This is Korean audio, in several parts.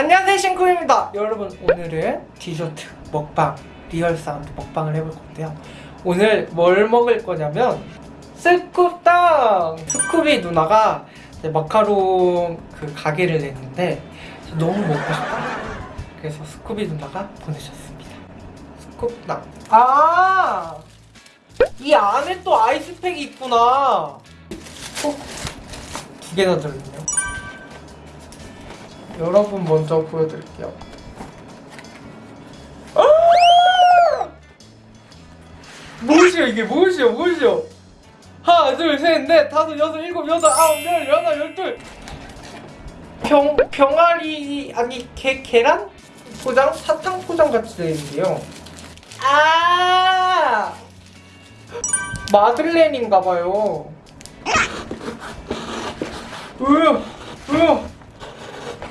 안녕하세요 신쿠입니다. 여러분 오늘은 디저트 먹방 real sound 먹방을 해볼 건데요. 오늘 뭘 먹을 거냐면 스쿠땅 스쿠비 누나가 마카롱 그 가게를 냈는데 너무 먹고 싶어요. 그래서 스쿠비 누나가 보내셨습니다. 스쿠땅 아! 이 안에 또 아이스팩이 있구나. 어? 두 개나 들어있네요 여러분 먼저 보여드릴게요. 아! 무엇이야 이게 무엇이야 무엇이야? 하나 둘셋넷 다섯 여섯 일곱 여덟 아홉 열 열하나 열둘 병 병아리 아니 게 계란 포장 사탕 포장 같이 되어 있는데요. 아 마들렌인가봐요. 으 으.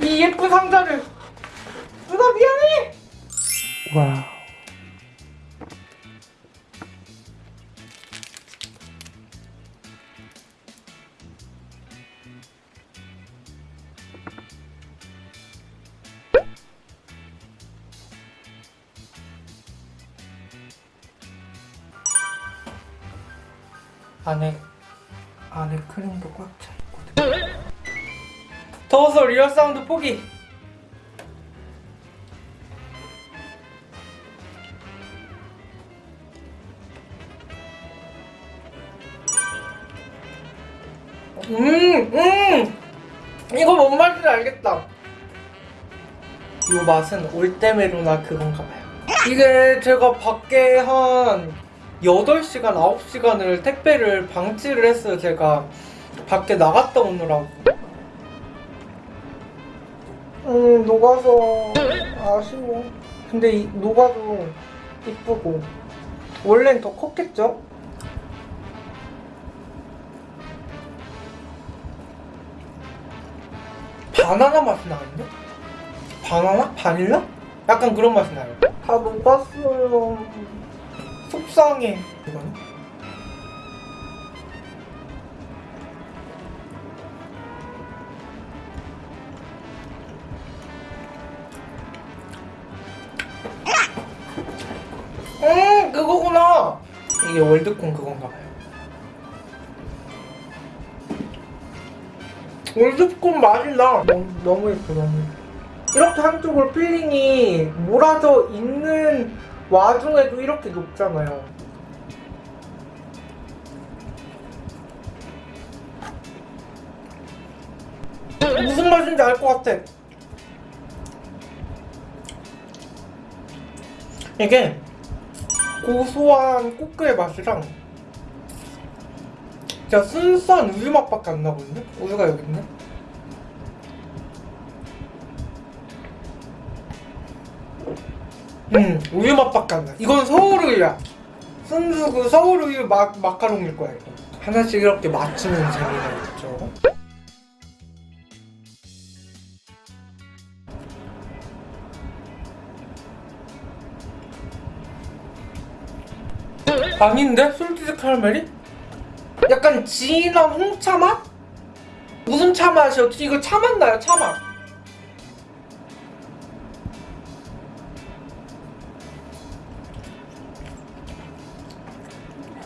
이 예쁜 상자를. 누나 미안해! 와우 안에 안에 크림도 꽉 차 있거든. 더워서 real 사운드 포기 음! 음! 이거 뭔 말인지 알겠다 이 맛은 올 때 메로나 그건가 봐요 이게 제가 밖에 한 8시간, 9시간을 택배를 방치를 했어요 제가 밖에 나갔다 오느라고 음 녹아서 아쉬워 근데 이, 녹아도 이쁘고 원래는 더 컸겠죠? 바나나 맛이 나는데? 바나나? 바닐라? 약간 그런 맛이 나요 다 녹았어요 속상해 이거는? 이게 월드콘 그건가 봐요. 월드콘 맛이 나. 너무, 너무 예뻐 너무 예뻐. 이렇게 한쪽으로 filling이 몰아져 있는 와중에도 이렇게 녹잖아요. 무슨 맛인지 알 것 같아. 이게 고소한 꼬끄의 맛이랑 진짜 순수한 우유 맛밖에 안 나거든요? 우유가 여기 있네? 음 우유 맛밖에 안 나. 이건 서울 우유야. 순수 그 서울 우유 마, 마카롱일 거야 이거. 하나씩 이렇게 맞추는 재미가 있죠. 아닌데? salted 카라멜이? 약간 진한 홍차 맛? 무슨 차 맛이었지? 이거 차 맛 나요, 차 맛.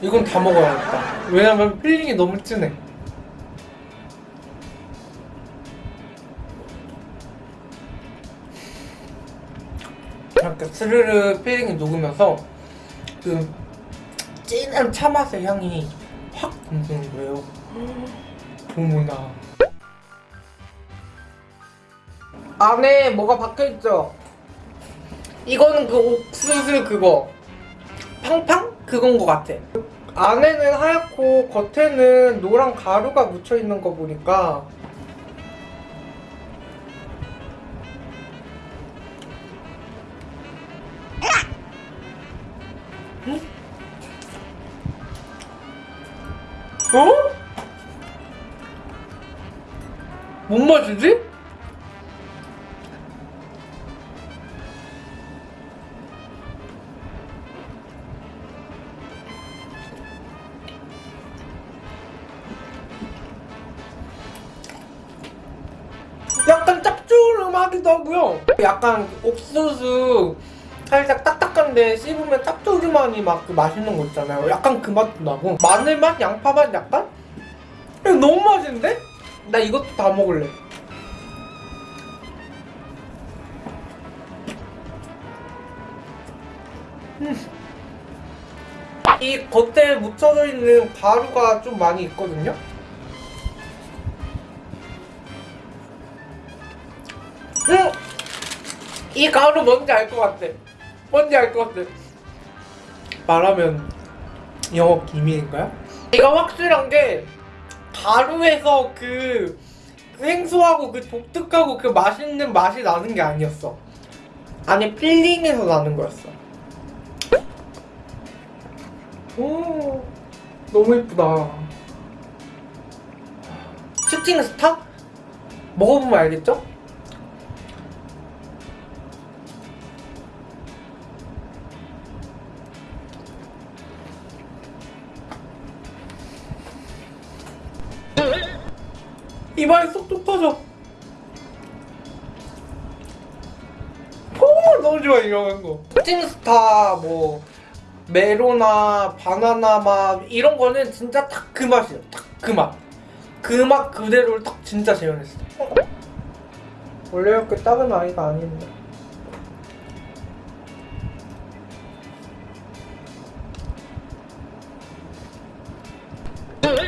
이건 다 먹어야겠다. 왜냐면 filling이 너무 진해. 이렇게 스르르 filling이 녹으면서 그 진한 차 맛의 향이 확 돋는 거예요. 어머나. 안에 뭐가 박혀있죠? 이거는 그 옥수수 그거 팡팡? 그건 것 같아 안에는 하얗고 겉에는 노란 가루가 묻혀있는 거 보니까 어? 뭔 맛이지? 약간 짭조름한 하기도 하고요. 약간 옥수수 살짝 딱 딱한데 씹으면 짭조름하니 막그 맛있는 거 있잖아요. 약간 그 맛도 나고 마늘 맛, 양파 맛 약간? 너무 맛있는데? 나 이것도 다 먹을래. 음. 이 겉에 묻혀져 있는 가루가 좀 많이 있거든요. 음! 이 가루 뭔지 알 것 같아. 뭔지 알 것 같아. 말하면 영업 기밀인가요? 이거 확실한 게 가루에서 그 생소하고 그 독특하고 그 맛있는 맛이 나는 게 아니었어. 안에 필링에서 나는 거였어. 오, 너무 예쁘다. 슈팅 스타? 먹어보면 알겠죠? 입안에 쏙쏙 터져. 오, 너무 좋아 이런 거. 푸딩스타 뭐 메로나 바나나 맛 이런 거는 진짜 딱 그 맛이에요. 딱 그 맛. 그 맛 그대로를 딱 진짜 재현했어. 원래 이렇게 작은 아이가 아닌데.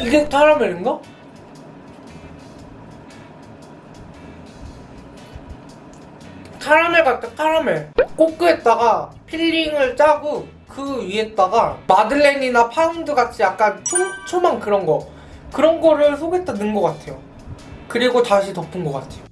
이게 카라멜인가? 카라멜 같다 카라멜. 꼬끄에다가 filling을 짜고 그 위에다가 마들렌이나 파운드 같이 약간 초, 초만 그런 거. 그런 거를 속에다 넣은 것 같아요. 그리고 다시 덮은 것 같아요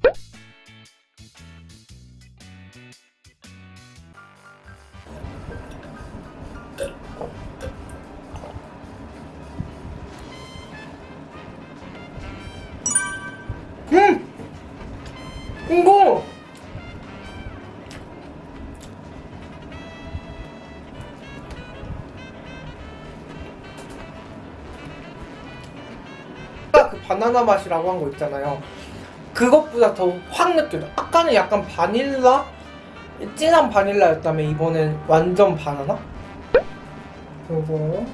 바나나 맛이라고 한 거 있잖아요. 그것보다 더 확 느껴져. 아까는 약간 바닐라? 진한 바닐라였다면 이번엔 완전 바나나? 요거.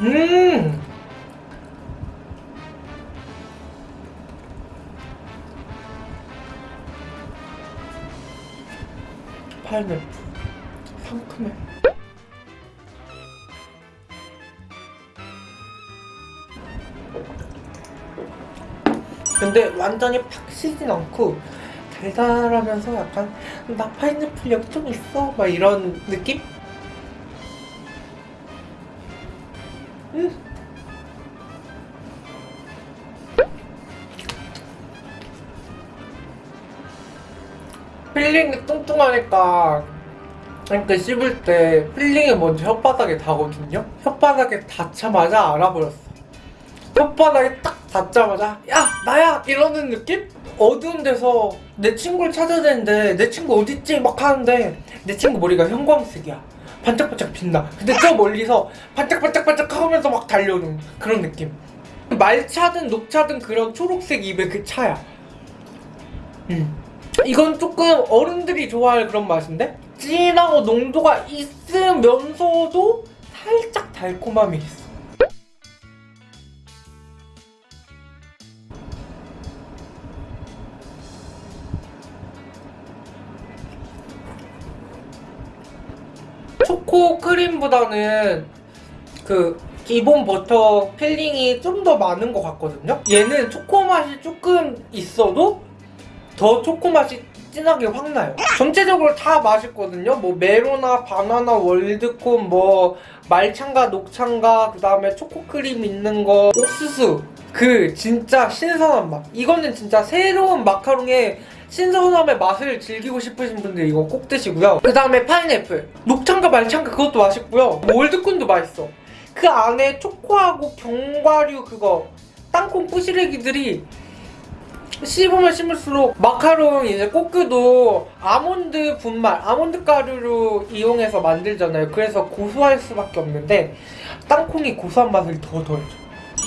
음! 파인애플 상큼해. 근데 완전히 팍 시진 않고 달달하면서 약간 나 파인애플 여기 좀 있어? 막 이런 느낌? filling이 뚱뚱하니까 이렇게 씹을 때 filling이 먼저 혓바닥에 닿거든요? 혓바닥에 닿자마자 알아버렸어 혓바닥에 딱 닿자마자 야 나야 이러는 느낌? 어두운 데서 내 친구를 찾아야 되는데 내 친구 어딨지? 막 하는데 내 친구 머리가 형광색이야 반짝반짝 빛나 근데 저 멀리서 반짝반짝반짝 하면서 막 달려오는 그런 느낌 말차든 녹차든 그런 초록색 잎의 그 차야 음. 이건 조금 어른들이 좋아할 그런 맛인데? 진하고 농도가 있으면서도 살짝 달콤함이 있어. 초코 크림보다는 그 기본 버터 filling이 좀 더 많은 것 같거든요. 얘는 초코 맛이 조금 있어도 더 초코 맛이 진하게 확 나요. 전체적으로 다 맛있거든요. 뭐 메로나 바나나 월드콘 뭐 말창가 녹창가 그 다음에 초코크림 있는 거 옥수수 그 진짜 신선한 맛. 이거는 진짜 새로운 마카롱의 신선함의 맛을 즐기고 싶으신 분들 이거 꼭 드시고요. 그 다음에 파인애플 녹창가 말창가 그것도 맛있고요. 월드콘도 맛있어. 그 안에 초코하고 견과류 그거 땅콩 뿌시래기들이 씹으면 씹을수록 마카롱 이제 꼬끄도 아몬드 분말, 아몬드 가루로 이용해서 만들잖아요. 그래서 고소할 수밖에 없는데 땅콩이 고소한 맛을 더 더해줘.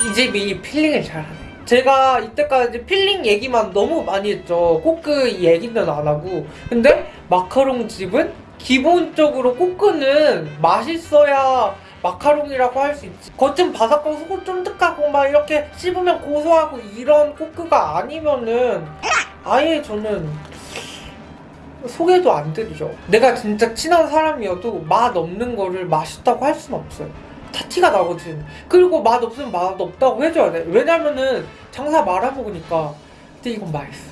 이 집이 filling을 잘하네. 제가 이때까지 filling 얘기만 너무 많이 했죠. 꼬끄 얘기는 안 하고. 근데 마카롱 집은 기본적으로 꼬끄는 맛있어야 마카롱이라고 할 수 있지. 겉은 바삭하고 속은 쫀득하고 막 이렇게 씹으면 고소하고 이런 꼬끄가 아니면은 아예 저는 소개도 안 드리죠. 내가 진짜 친한 사람이어도 맛 없는 거를 맛있다고 할 수는 없어요. 다 티가 나거든. 그리고 맛 없으면 맛 없다고 해줘야 돼. 왜냐면은 장사 말아먹으니까. 근데 이건 맛있어.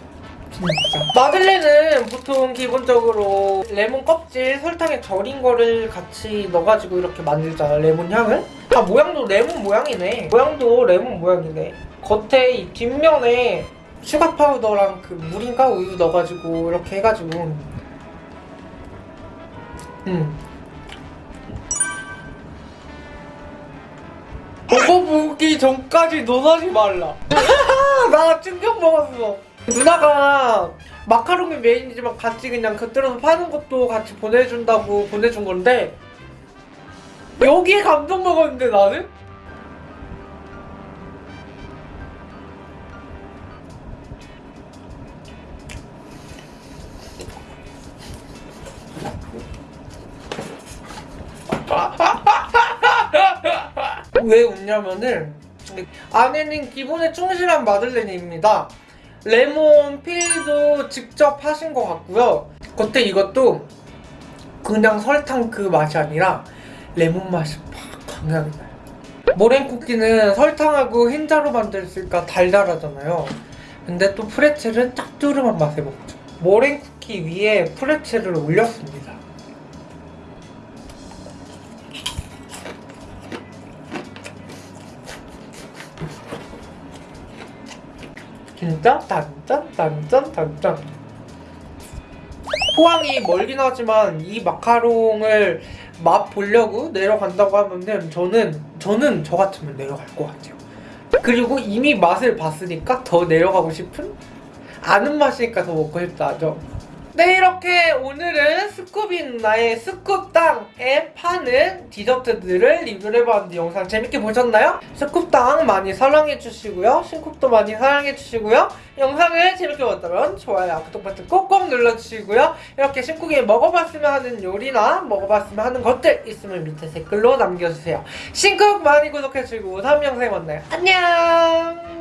진짜. 마들렌은 보통 기본적으로 레몬 껍질 설탕에 절인 거를 같이 넣어가지고 이렇게 만들잖아 레몬 향을. 아 모양도 레몬 모양이네. 모양도 레몬 모양이네. 겉에 이 뒷면에 sugar powder랑 그 물인가 우유 넣어가지고 이렇게 해가지고. 음. 먹어보기 전까지 논하지 말라. 나 충격 먹었어 누나가 마카롱이 메인이지만 같이 그냥 곁들여서 파는 것도 같이 보내준다고 보내준 건데 여기에 감동 먹었는데 나는? 왜 웃냐면은 안에는 기본에 충실한 마들렌입니다. 레몬 필도 직접 하신 것 같고요. 겉에 이것도 그냥 설탕 그 맛이 아니라 레몬 맛이 팍 강하게 나요. 모랭 쿠키는 설탕하고 흰자로 만들었으니까 달달하잖아요. 근데 또 프레첼은 짭조름한 맛에 먹죠. 모랭 쿠키 위에 프레첼을 올렸습니다. 진짜 단짠? 단짠? 단짠? 포항이 멀긴 하지만 이 마카롱을 맛 보려고 내려간다고 하면은 저는 저는 저 같으면 내려갈 것 같아요. 그리고 이미 맛을 봤으니까 더 내려가고 싶은 아는 맛이니까 더 먹고 싶다 하죠 네 이렇게 오늘은 스쿠비 누나의 스쿱당에 파는 디저트들을 리뷰를 해봤는데 영상 재밌게 보셨나요? 스쿱당 많이 사랑해주시고요. 신쿱도 많이 사랑해주시고요. 영상을 재밌게 봤다면 좋아요 구독 버튼 꼭꼭 눌러주시고요. 이렇게 신쿡이 먹어봤으면 하는 요리나 먹어봤으면 하는 것들 있으면 밑에 댓글로 남겨주세요. 신쿡 많이 구독해주시고 다음 영상에 만나요. 안녕